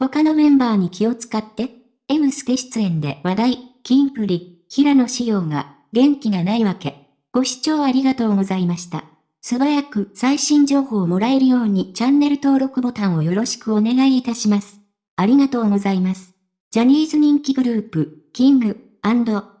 他のメンバーに気を使って、M ステ出演で話題、キンプリ、平野紫耀が、元気がないわけ。ご視聴ありがとうございました。素早く最新情報をもらえるようにチャンネル登録ボタンをよろしくお願いいたします。ありがとうございます。ジャニーズ人気グループ、キング、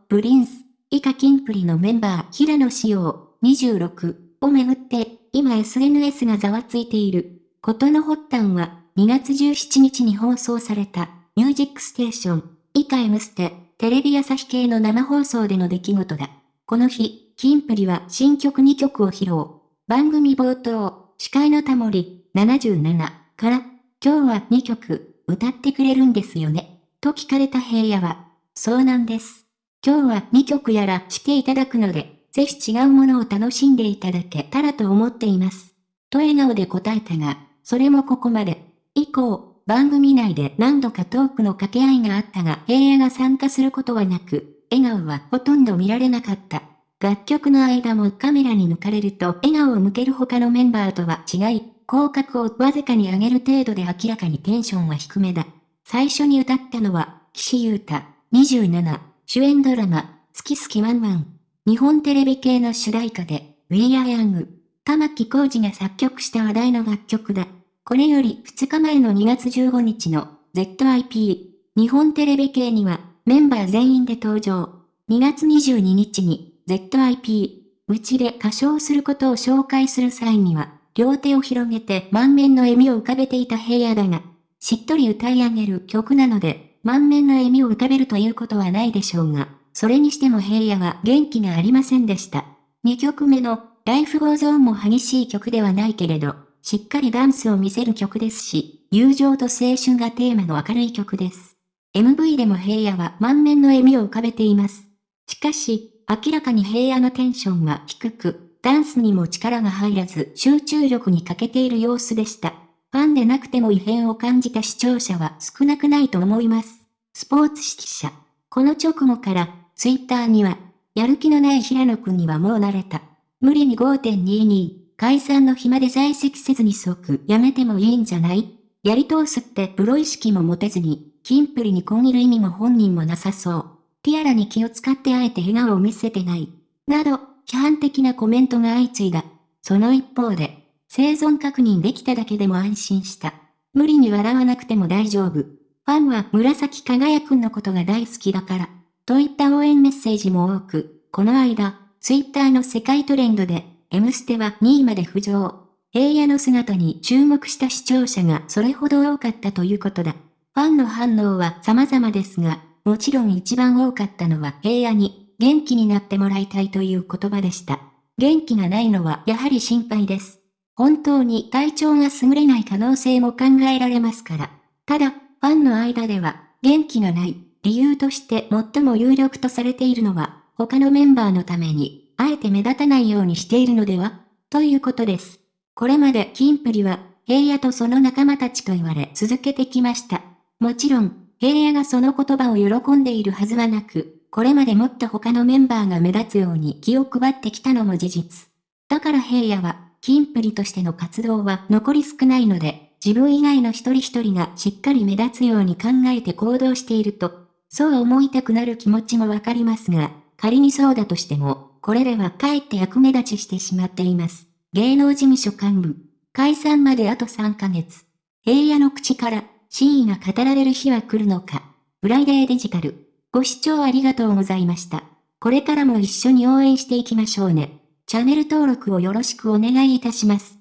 プリンス、以下キンプリのメンバー平野紫耀、26をめぐって、今 SNS がざわついている。ことの発端は、2月17日に放送された、ミュージックステーション、以下 M ステ、テレビ朝日系の生放送での出来事だ。この日、キンプリは新曲2曲を披露。番組冒頭、司会のタモリ、77から、今日は2曲、歌ってくれるんですよね。と聞かれた平野は、そうなんです。今日は2曲やらしていただくので、ぜひ違うものを楽しんでいただけたらと思っています。と笑顔で答えたが、それもここまで。以降、番組内で何度かトークの掛け合いがあったが、平野が参加することはなく、笑顔はほとんど見られなかった。楽曲の間もカメラに抜かれると笑顔を向ける他のメンバーとは違い、口角をわずかに上げる程度で明らかにテンションは低めだ。最初に歌ったのは、岸優太、27、主演ドラマ、好き好きワンワン。日本テレビ系の主題歌で、We Are Young。玉木浩二が作曲した話題の楽曲だ。これより2日前の2月15日の ZIP。日本テレビ系にはメンバー全員で登場。2月22日に ZIP、うちで歌唱することを紹介する際には、両手を広げて満面の笑みを浮かべていた平野だが、しっとり歌い上げる曲なので、満面の笑みを浮かべるということはないでしょうが、それにしても平野は元気がありませんでした。2曲目の、 Life goes on も激しい曲ではないけれど、しっかりダンスを見せる曲ですし、友情と青春がテーマの明るい曲です。MV でも平野は満面の笑みを浮かべています。しかし、明らかに平野のテンションは低く、ダンスにも力が入らず集中力に欠けている様子でした。ファンでなくても異変を感じた視聴者は少なくないと思います。スポーツ紙記者。この直後から、ツイッターには、やる気のない平野くんにはもう慣れた。無理に5.22、解散の暇で在籍せずに即やめてもいいんじゃない？やり通すってプロ意識も持てずに、キンプリにこんいる意味も本人もなさそう。ティアラに気を使ってあえて笑顔を見せてない。など、批判的なコメントが相次いだ。その一方で、生存確認できただけでも安心した。無理に笑わなくても大丈夫。ファンは紫輝くんのことが大好きだから。といった応援メッセージも多く、この間、ツイッターの世界トレンドで、M ステは2位まで浮上。平野の姿に注目した視聴者がそれほど多かったということだ。ファンの反応は様々ですが、もちろん一番多かったのは平野に元気になってもらいたいという言葉でした。元気がないのはやはり心配です。本当に体調が優れない可能性も考えられますから。ただ、ファンの間では元気がない理由として最も有力とされているのは他のメンバーのためにあえて目立たないようにしているのではということです。これまでキンプリは平野とその仲間たちと言われ続けてきました。もちろん、平野がその言葉を喜んでいるはずはなく、これまでもっと他のメンバーが目立つように気を配ってきたのも事実。だから平野は、キンプリとしての活動は残り少ないので、自分以外の一人一人がしっかり目立つように考えて行動していると、そう思いたくなる気持ちもわかりますが、仮にそうだとしても、これではかえって役目立ちしてしまっています。芸能事務所幹部。解散まであと3ヶ月。平野の口から、真意が語られる日は来るのか。フライデーデジタル。ご視聴ありがとうございました。これからも一緒に応援していきましょうね。チャンネル登録をよろしくお願いいたします。